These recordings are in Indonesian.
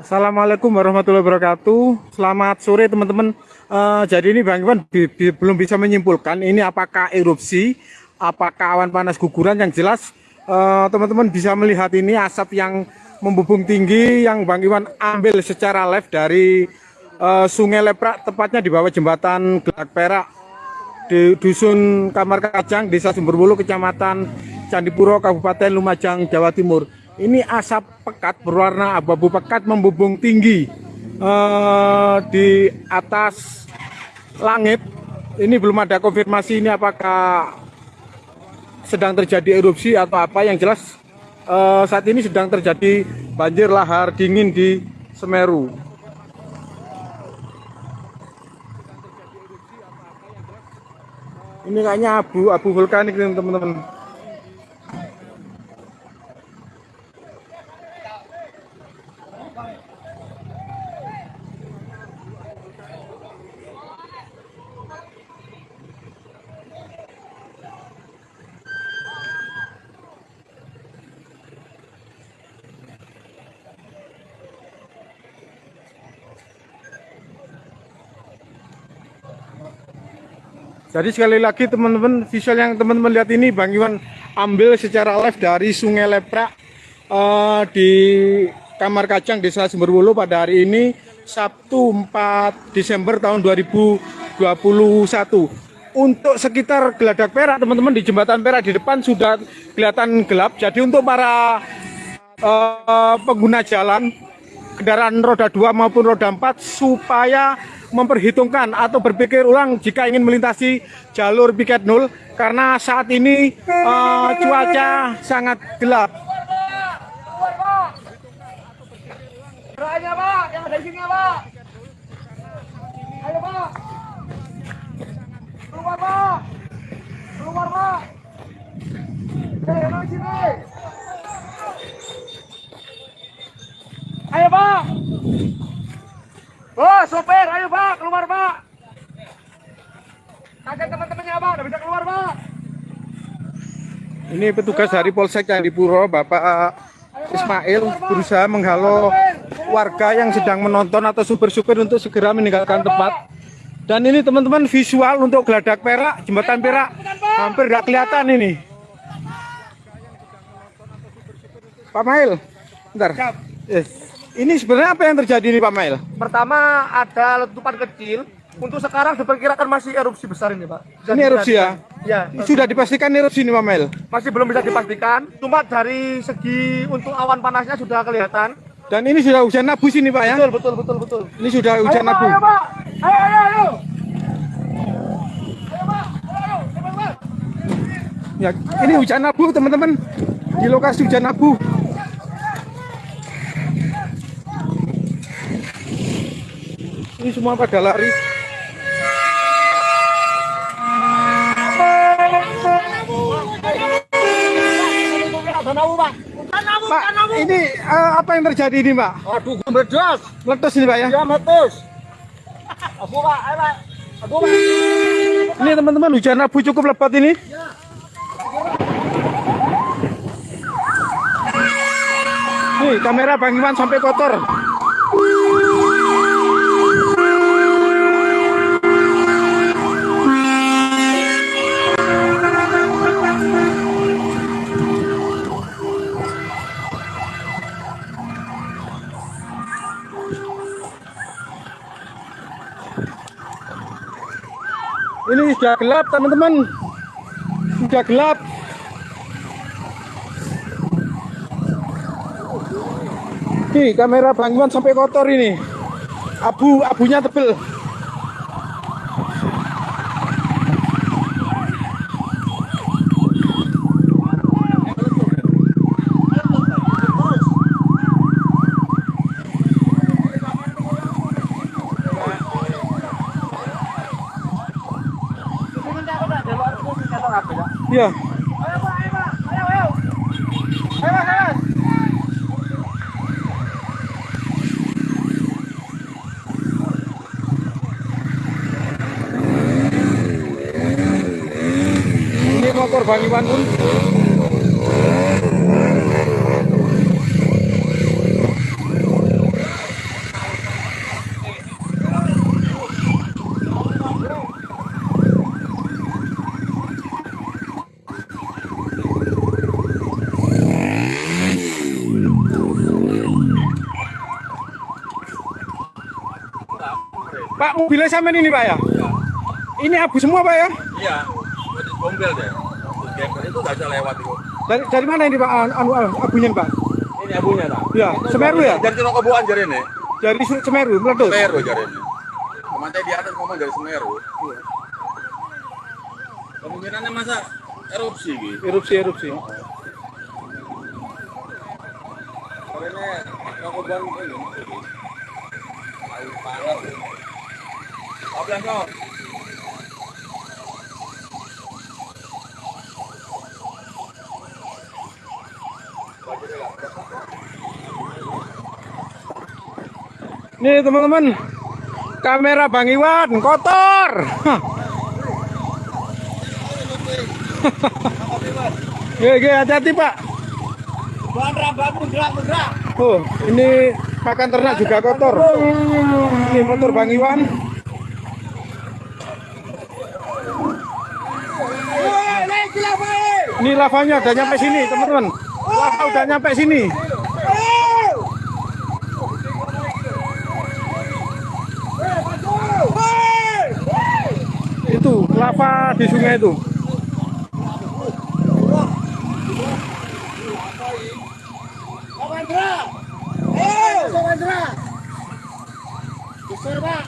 Assalamualaikum warahmatullahi wabarakatuh. Selamat sore teman-teman. Uh, jadi ini Bang Iwan bi bi belum bisa menyimpulkan ini apakah erupsi, apakah awan panas guguran yang jelas eh, teman-teman bisa melihat ini asap yang membubung tinggi yang Bang Iwan ambil secara live dari uh, Sungai Leprak tepatnya di bawah jembatan Gelak Perak di dusun Kamar Kacang, Desa Sumberbulu, Kecamatan Candipuro, Kabupaten Lumajang, Jawa Timur. Ini asap pekat berwarna abu-abu pekat membubung tinggi uh, di atas langit. Ini belum ada konfirmasi ini apakah sedang terjadi erupsi atau apa. Yang jelas uh, saat ini sedang terjadi banjir lahar dingin di Semeru ini kayaknya abu abu vulkanik teman-teman Jadi sekali lagi teman-teman visual yang teman-teman lihat ini Bang Iwan ambil secara live dari Sungai Leprak uh, di Kamar Kacang Desa Sumberwulu pada hari ini Sabtu 4 Desember tahun 2021. Untuk sekitar Geladak Perak teman-teman di jembatan Perak di depan sudah kelihatan gelap. Jadi untuk para uh, pengguna jalan kendaraan roda 2 maupun roda 4 supaya memperhitungkan atau berpikir ulang jika ingin melintasi jalur piket nol karena saat ini uh, cuaca sangat gelap. Ayo pak. Oh, sopir, ayo Pak, keluar Pak. Kakek teman-temannya Pak, udah bisa keluar Pak. Ini petugas dari Polsek Candipuro, Bapak Ismail berusaha menghalau warga yang sedang menonton atau supir-supir untuk segera meninggalkan tempat. Dan ini teman-teman visual untuk geladak perak, jembatan perak hampir nggak kelihatan ini. Pak Mail, bentar. Yes. Ini sebenarnya apa yang terjadi nih Pak Mail? Pertama ada letupan kecil. Untuk sekarang diperkirakan masih erupsi besar ini Pak. Bisa ini erupsi ya? Ya. Sudah dipastikan erupsi ini Pak Mail? Masih belum bisa dipastikan. Cuma dari segi untuk awan panasnya sudah kelihatan. Dan ini sudah hujan abu sini Pak ya? Betul, betul, betul, betul. Ini sudah hujan ayo, abu. Ayo Pak, ayo, ayo, ayo. Ayo Pak, ayo, ayo. Ya, ini hujan abu teman-teman. Di lokasi hujan abu. Ini semua pada lari. Pak, ini uh, apa yang terjadi ini, Pak? Aduh, meledos. Meletus ini, Pak ya? Ya, meletus. Abu, Pak. Ayo, Pak. Abu, Pak. Ini teman-teman hujan abu cukup lebat ini. Ya. Nih, kamera Bang Iwan sampai kotor. Ini sudah gelap teman-teman. Sudah gelap. Nih kamera bangunan sampai kotor ini. Abu abunya tebel Iya. Ayo Pak, ayo Pak. Ayo, ayo. Ayo, ayo. Motor Bang Iwan pun Pak sampean ini Pak ya? Ini abu semua Pak ya? Iya, jadi gombel deh. Gembel itu nggak bisa lewat itu. Dari, dari mana ini Pak anu, anu, abunya Pak? Ini abunya tak? Iya, Semeru ya? Dari Cino Kebuan jari ini. Dari Semeru meletus. Semeru jari ini. Ke mana di atas ngomong dari Semeru. Kemungkinannya masa erupsi gitu. Erupsi erupsi. Cino Kebuan ini. Air panas. Nih teman-teman, kamera Bang Iwan kotor. Oke, oke, hati-hati Pak. Oh, ini pakan ternak juga kotor. Ini motor Bang Iwan. Woi, naik gila, woi. Ini lavanya udah nyampe sini, teman-teman. Lava udah nyampe sini. Itu lava di sungai itu. Pak.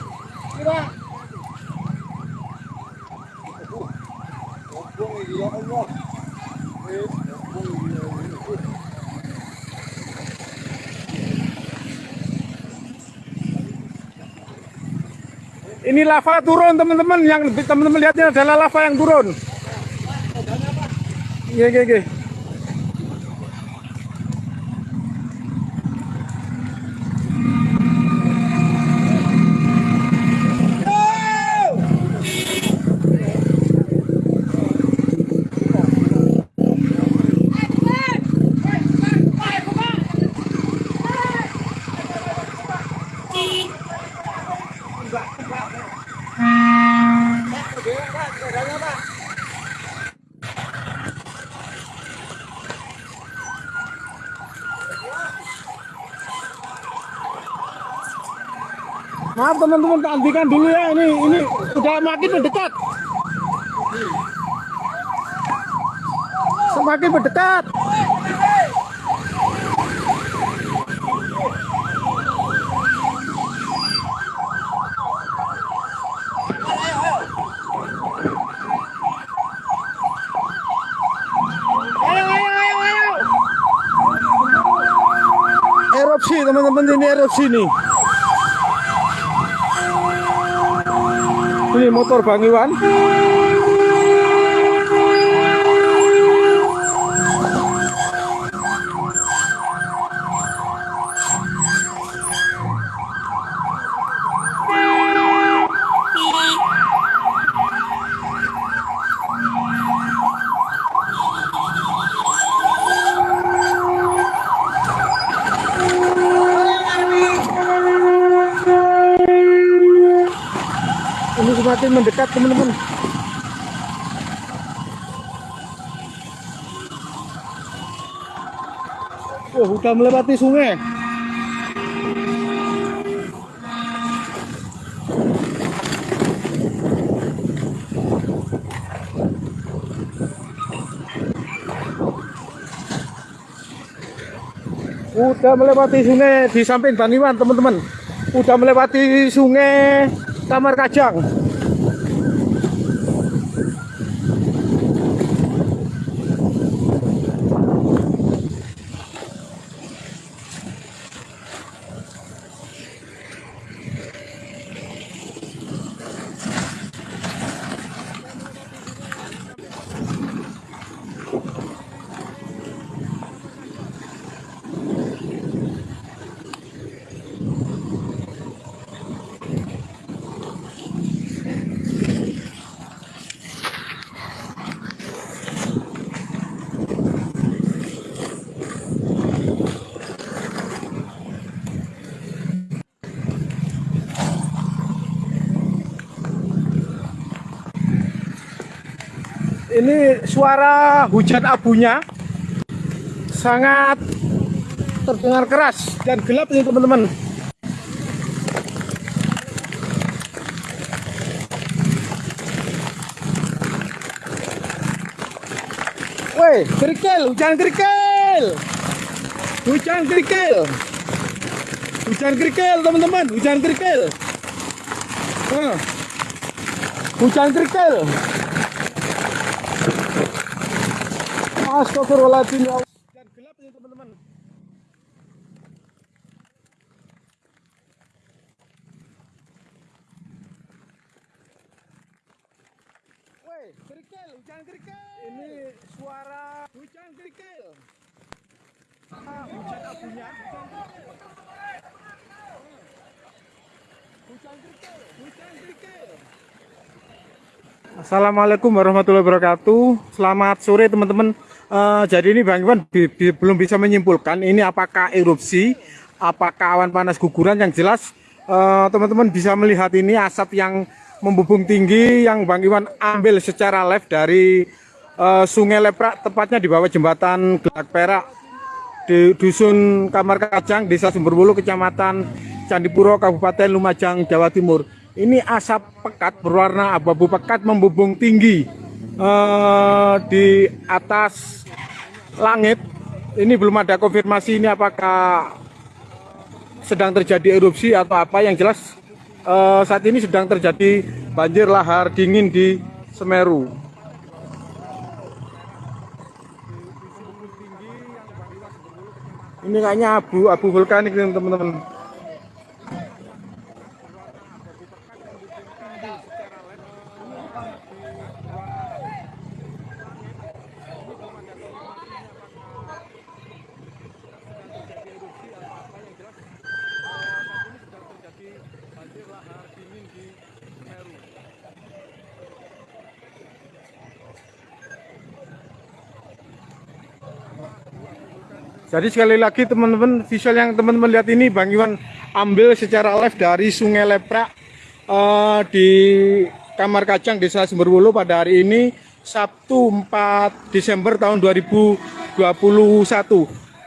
Ini, lava turun teman-teman. Yang teman-teman lihatnya adalah lava yang turun. Iya, iya, iya. Teman-teman, tak hentikan dulu ya. Ini ini sudah makin mendekat. Semakin mendekat. Erupsi teman-teman ini erupsi nih. Ini motor Bang Iwan. Ini semakin mendekat teman-teman. Wah, udah melewati sungai. Udah melewati sungai di samping Baniwan, teman-teman. Udah melewati sungai Kamar Kajang. Ini suara hujan abunya sangat terdengar keras dan gelap ini teman-teman. Woi, kerikil, hujan kerikil. Hujan kerikil. Hujan kerikil, teman-teman, hujan kerikil. Hujan kerikil. Astagfirullahaladzim ya. Dan gelap ini teman-teman. Woi, kerikil, hujan kerikil. Ini suara hujan kerikil. Ah, hujan abunya. Hujan kerikil, hujan kerikil. Assalamualaikum warahmatullahi wabarakatuh. Selamat sore teman-teman. Eh, jadi ini Bang Iwan bi- bi- belum bisa menyimpulkan ini apakah erupsi, apakah awan panas guguran yang jelas eh, teman-teman bisa melihat ini asap yang membubung tinggi yang Bang Iwan ambil secara live dari eh, Sungai Leprak tepatnya di bawah jembatan Gelak Perak di dusun Kamar Kacang, Desa Sumberbulu, Kecamatan Candipuro, Kabupaten Lumajang, Jawa Timur. Ini asap pekat berwarna abu-abu pekat membubung tinggi eh, di atas langit. Ini belum ada konfirmasi ini apakah sedang terjadi erupsi atau apa. Yang jelas eh, saat ini sedang terjadi banjir lahar dingin di Semeru. Ini kayaknya abu abu vulkanik teman-teman. Jadi sekali lagi teman-teman visual yang teman-teman lihat ini Bang Iwan ambil secara live dari Sungai Leprak eh, di Kamar Kacang Desa Sumberwulu pada hari ini Sabtu 4 Desember tahun 2021.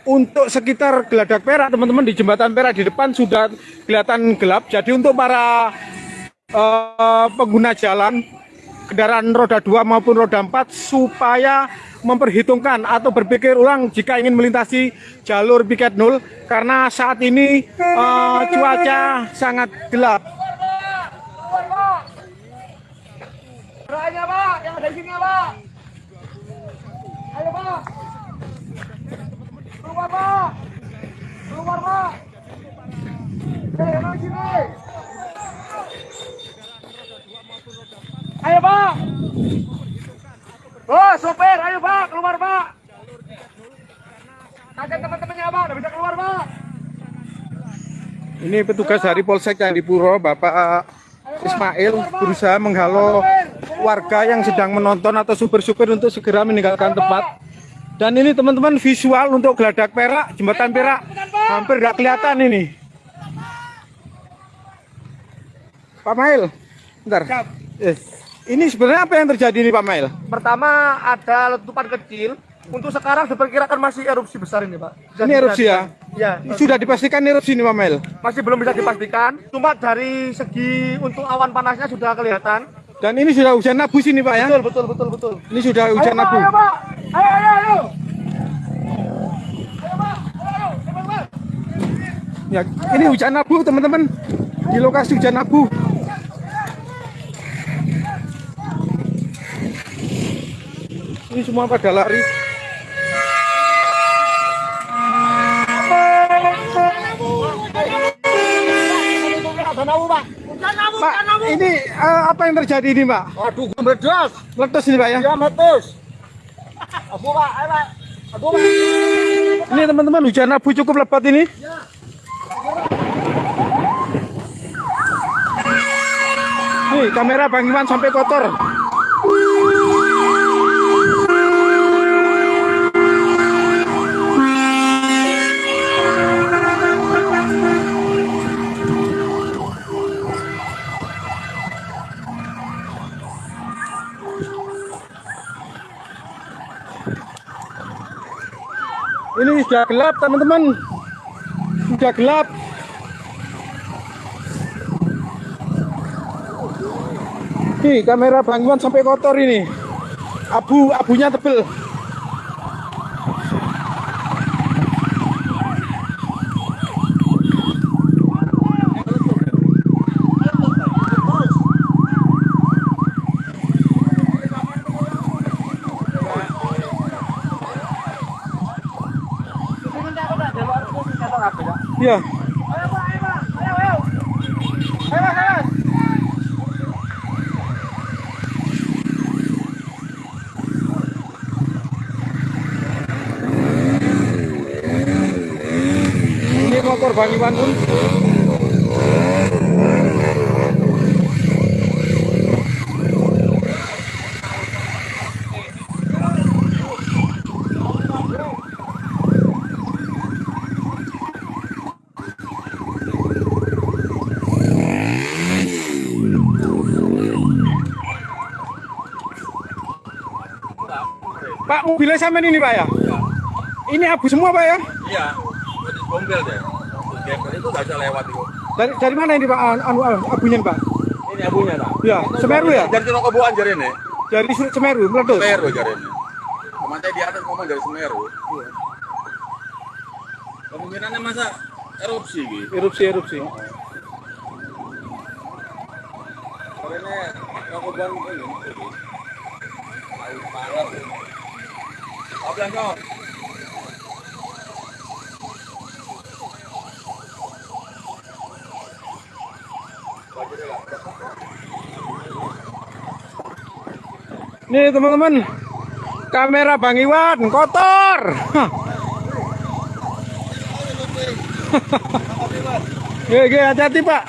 Untuk sekitar Geladak Perak teman-teman di jembatan Perak di depan sudah kelihatan gelap. Jadi untuk para eh, pengguna jalan kendaraan roda 2 maupun roda 4 supaya memperhitungkan atau berpikir ulang jika ingin melintasi jalur piket nol karena saat ini eh, cuaca sangat gelap. Ayo Pak. Oh, sopir, ayo Pak, keluar Pak. Ajak teman-temannya Pak, udah bisa keluar Pak. Ini petugas dari Polsek Candipuro, Bapak Ismail berusaha menghalau warga yang sedang menonton atau supir-supir untuk segera meninggalkan tempat. Dan ini teman-teman visual untuk geladak perak, jembatan perak hampir nggak kelihatan ini. Pak Mail, bentar. Eh, ini sebenarnya apa yang terjadi nih Pak Mail? Pertama ada letupan kecil. Untuk sekarang diperkirakan masih erupsi besar ini, Pak. Sudah Ini erupsi ya? Ya, Sudah dipastikan erupsi nih Pak Mail. masih belum bisa dipastikan. Cuma dari segi untuk awan panasnya sudah kelihatan. Dan ini sudah hujan abu sini Pak ya? Betul, betul, betul, betul. Ini sudah hujan ayo, Pak, abu. ayo, Pak. Ayo, ayo, ayo. Ayo, Pak. Ayo, ayo. Ya, ini hujan abu teman-teman. Di lokasi hujan abu. Ini semua pada lari. Pak, ini eh, apa yang terjadi ini, Pak? Aduh, meledos. Meletus ini, Pak ya? Ya, meletus. Abu, Pak. Ayo, Pak. Abu, Pak. Ini teman-teman hujan abu cukup lebat ini. Nih kamera Bang Iwan sampai kotor. Ini sudah gelap teman-teman. Sudah gelap. Nih kamera Bang Iwan sampai kotor ini. Abu abunya tebel. Iya. Ayo Pak, ayo Pak. Ayo, ayo. Ayo, ayo. Ini motor Bang mobilnya sama ini pak ya? ya. Ini abu semua pak ya? Iya, bombel deh. Gembel itu nggak bisa lewat itu. Dari, dari mana ini pak? Ah, anu ah, abunya pak? Ini abunya pak. Iya, Semeru ya? Dari Tinokobuan jari ini. Dari Semeru meletus. Semeru jari ini. Pemantai di atas ngomong dari Semeru. Iya. Kemungkinannya masa erupsi gitu. Erupsi erupsi. Oh. Karena Tinokobuan ini. Paling parah. Nih teman-teman, kamera Bang Iwan kotor. Oke, hati-hati Pak.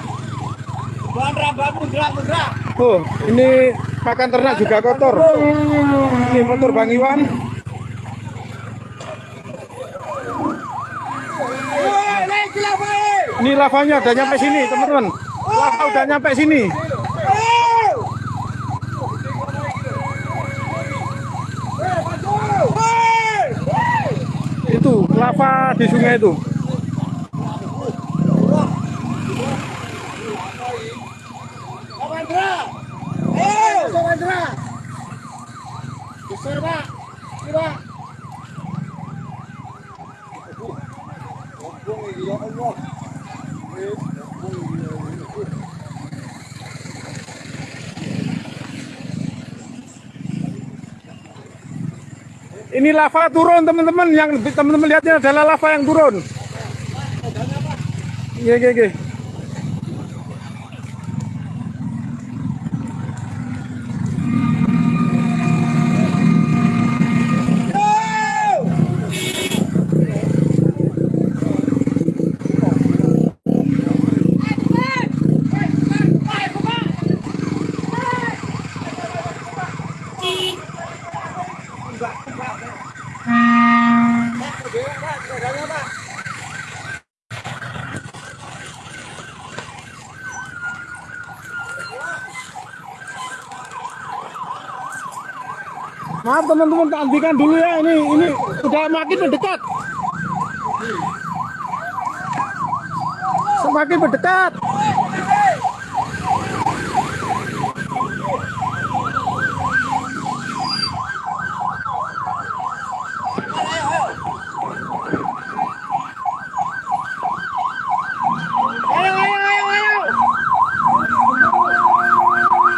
Oh, ini pakan ternak juga kotor. Ini motor Bang Iwan. Ini lavanya udah nyampe sini, teman-teman. Lava udah nyampe sini. Itu lava di sungai itu. Besar, Pak. Pak. Ini lava turun teman-teman. Yang teman-teman lihat ini adalah lava yang turun. Iya, iya. Teman-teman, tak hentikan dulu ya ini ini udah makin mendekat. Semakin mendekat.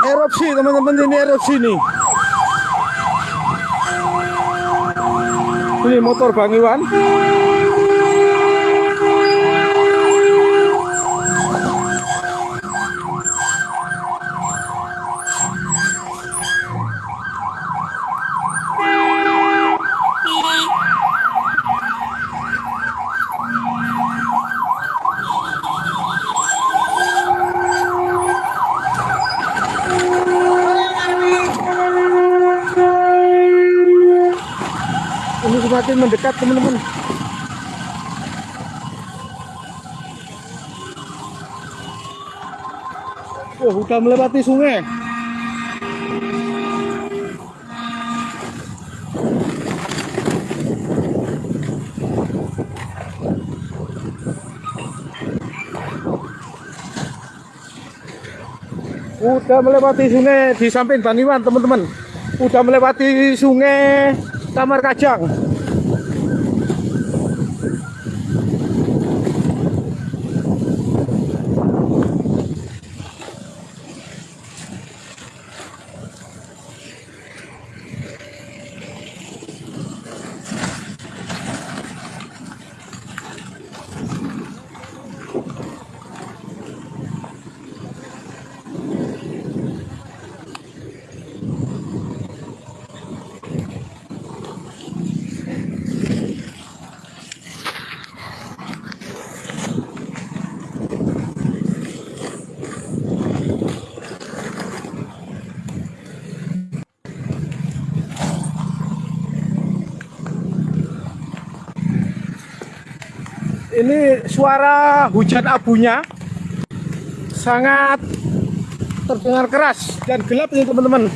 Erupsi teman-teman ini erupsi nih. Ini motor Bang Iwan. semakin mendekat teman-teman. Oh, udah melewati sungai. Udah melewati sungai di samping Baniwan teman-teman. Udah melewati sungai Tamar Kajang. Ini suara hujan abunya sangat terdengar keras dan gelap ini teman-teman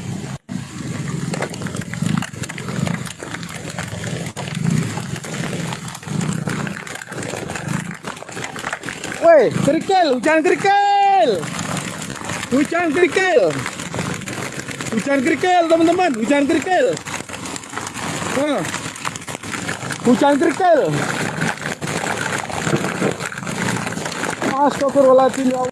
Woi, kerikil, hujan kerikil. Hujan kerikil. Hujan kerikil, teman-teman, hujan kerikil. Hujan kerikil. Astagfirullahaladzim ya Allah. Woi,